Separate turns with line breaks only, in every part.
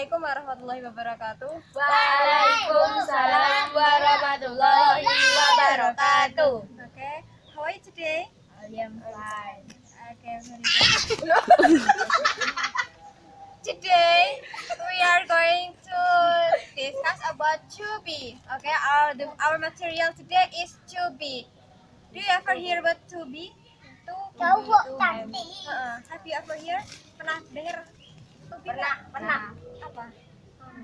Assalamualaikum warahmatullahi wabarakatuh.
Waalaikumsalam warahmatullahi wabarakatuh.
Okay, how are you today?
I am fine.
Okay, very good. today we are going to discuss about Tubi. Okay, our the, our material today is Tubi. Do you ever hear about? Tubi.
Cowok
Tubi.
cantik.
Uh-uh. Have you ever hear? Pernah dengar?
Pernah.
Apa?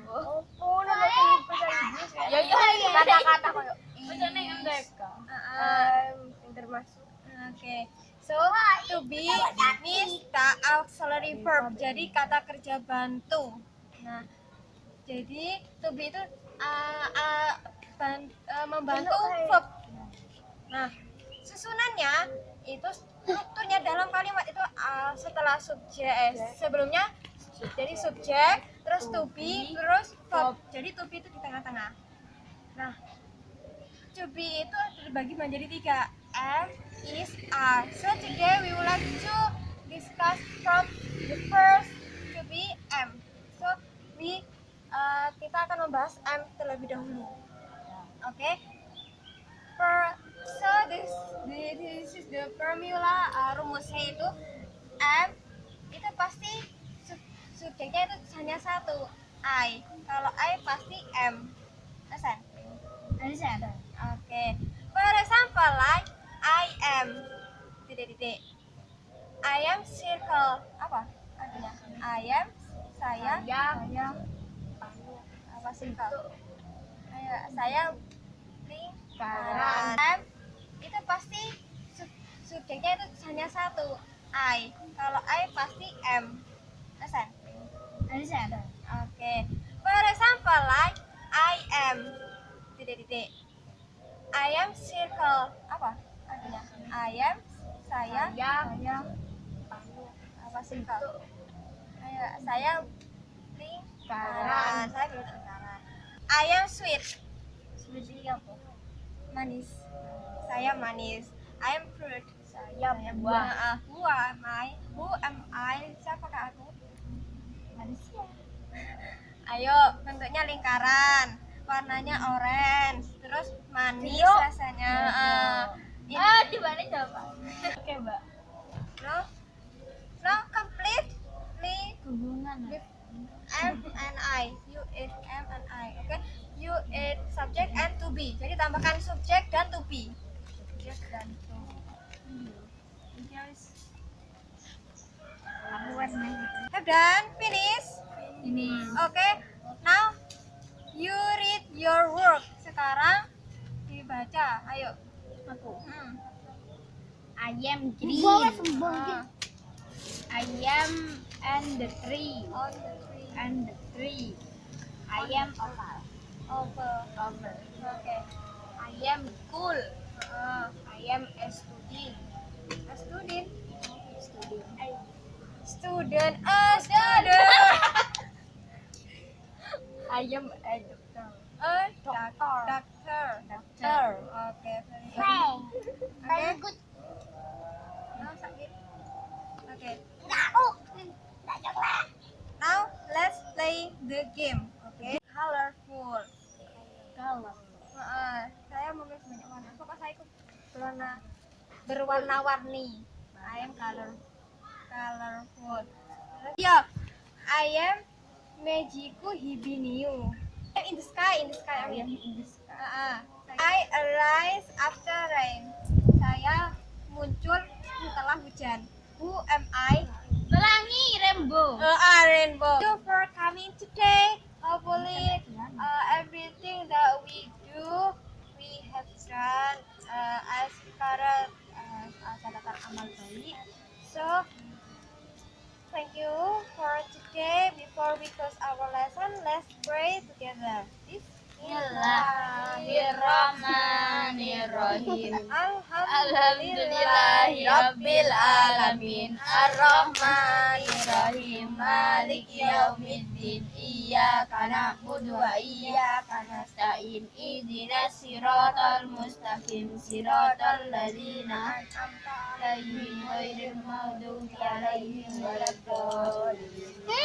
Oh, Inggris ya. Ya iya, kata-kata koyo. Bacane mereka. Pinter masuk.
Oke, so to be means the auxiliary verb, jadi kata kerja bantu. Nah, jadi to be itu uh, uh, ban- uh, membantu verb. Nah, susunannya itu strukturnya dalam kalimat itu uh, setelah subjek, eh, sebelumnya jadi subjek, terus to be, terus verb. Jadi to be itu di tengah-tengah. Nah, to be itu terbagi menjadi tiga am, is, are. So today we would like to discuss from the first to be am. So we uh, kita akan membahas am terlebih dahulu. Oke. Per so this this is the formula uh, rumusnya itu am itu pasti sub- subjeknya itu hanya satu I. Kalau I pasti am. Understand?
Understand?
Oke. For example, like I am titik-titik. I am circle. Apa artinya? I am saya.
Saya
Apa circle? Ayo, saya lingkaran. Itu pasti sub- subjeknya itu hanya satu I. Kalau I pasti am. Oke. For example, like I am titik-titik. I am circle. Apa artinya? I am saya.
Saya
Apa circle? Ayo, saya lingkaran. Saya lingkaran. I am sweet.
seperti apa?
Manis. Saya manis. I am fruit.
Saya buah.
Nah, who am I? Who am I? Siapakah aku?
Manusia.
Ayo, bentuknya lingkaran, warnanya orange, terus manis
Trio.
rasanya. Ini-
Ah, di mana jawaban? Oke, Mbak.
no, no, completely
Hubungan.
M and I. You is M and I. Oke, you is subject and to be. Jadi tambahkan subjek dan to be. Subjek dan to. Yes.
Aku warna
Have done? Finish?
Ini.
Oke, now you read your work. Sekarang dibaca. Ayo.
Aku.
Hmm.
I am green.
Ah,
I am and the tree.
on the tree.
And the tree. I am oval.
Over.
Oval.
Oke.
I am cool.
Ah,
I am a student.
a student.
Student.
Student. A student.
I am a doctor.
A doctor. Doctor.
Doctor.
Oke, very good. Oke.
good.
Now sakit. Oke. Now let's play the game. Oke. Colorful.
Kalau
Heeh, saya memilih banyak warna. Pokoknya saya ikut berwarna berwarna-warni. I am color colorful. Yo, I am Mejiku Hibiniu. In the sky, in the sky.
Am
mean.
in the sky.
Heeh. I arise after rain. Saya muncul setelah hujan. Who am I?
Pelangi rainbow.
Uh, uh, rainbow. Thank you for coming today. Hopefully, uh, everything that we do, we have done uh, as para uh, uh, amal baik. So, thank you for today. Before we close our lesson, let's pray together.
Bismillahirrahmanirrahim.
Alhamdulillahi
Alhamdulillahirabbil alamin. Ar-Rahmanirrahim. Maliki yaumiddin. Iyyaka na'budu wa iyyaka nasta'in. Siratal mustaqim. Siratal ladzina an'amta 'alaihim ghairil maghdubi 'alaihim waladdallin